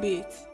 bit.